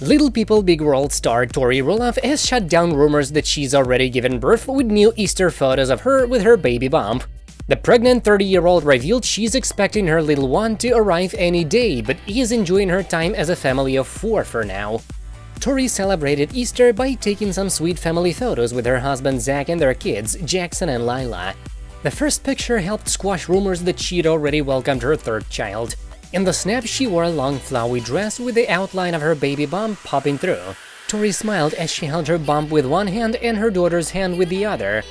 Little People Big World star Tori Roloff has shut down rumors that she's already given birth with new Easter photos of her with her baby bump. The pregnant 30-year-old revealed she's expecting her little one to arrive any day, but is enjoying her time as a family of four for now. Tori celebrated Easter by taking some sweet family photos with her husband Zach and their kids, Jackson and Lila. The first picture helped squash rumors that she'd already welcomed her third child. In the snap, she wore a long flowy dress with the outline of her baby bump popping through. Tori smiled as she held her bump with one hand and her daughter's hand with the other.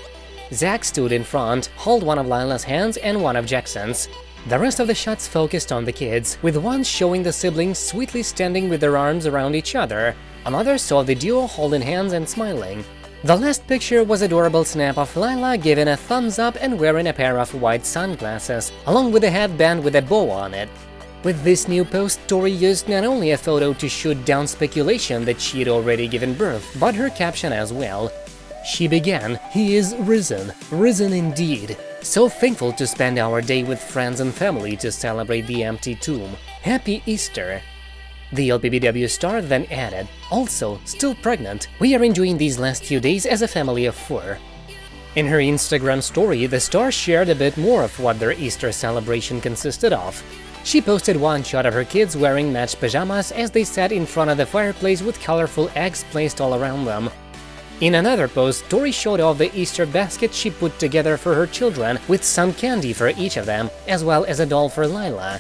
Zach stood in front, held one of Lila's hands and one of Jackson's. The rest of the shots focused on the kids, with one showing the siblings sweetly standing with their arms around each other, another saw the duo holding hands and smiling. The last picture was adorable snap of Lila giving a thumbs up and wearing a pair of white sunglasses, along with a headband with a bow on it. With this new post, Tori used not only a photo to shoot down speculation that she'd already given birth, but her caption as well. She began, he is risen, risen indeed. So thankful to spend our day with friends and family to celebrate the empty tomb. Happy Easter! The LPBW star then added, also, still pregnant, we are enjoying these last few days as a family of four. In her Instagram story, the star shared a bit more of what their Easter celebration consisted of. She posted one shot of her kids wearing matched pajamas as they sat in front of the fireplace with colorful eggs placed all around them. In another post, Tori showed off the Easter basket she put together for her children with some candy for each of them, as well as a doll for Lila.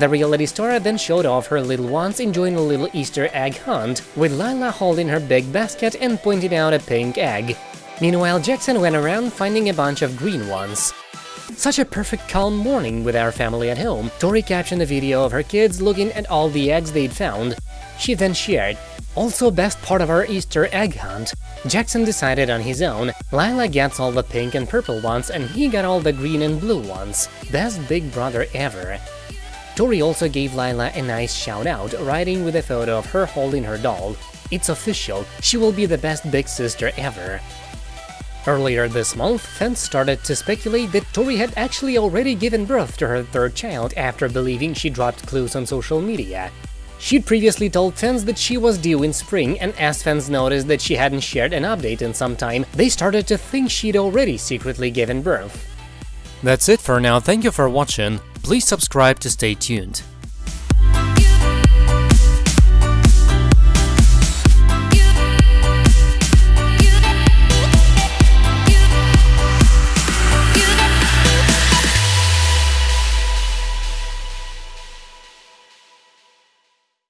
The reality star then showed off her little ones enjoying a little Easter egg hunt, with Lila holding her big basket and pointing out a pink egg. Meanwhile, Jackson went around finding a bunch of green ones. Such a perfect calm morning with our family at home, Tori captioned a video of her kids looking at all the eggs they'd found. She then shared, also best part of our Easter egg hunt. Jackson decided on his own, Lila gets all the pink and purple ones and he got all the green and blue ones. Best big brother ever. Tori also gave Lila a nice shout-out, writing with a photo of her holding her doll. It's official, she will be the best big sister ever. Earlier this month, fans started to speculate that Tori had actually already given birth to her third child after believing she dropped clues on social media. She'd previously told fans that she was due in spring, and as fans noticed that she hadn't shared an update in some time, they started to think she'd already secretly given birth. That's it for now, thank you for watching, please subscribe to stay tuned.